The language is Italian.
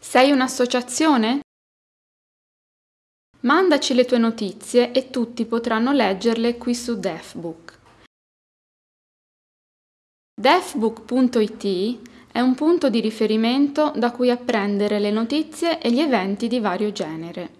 Sei un'associazione? Mandaci le tue notizie e tutti potranno leggerle qui su DefBook. DefBook.it è un punto di riferimento da cui apprendere le notizie e gli eventi di vario genere.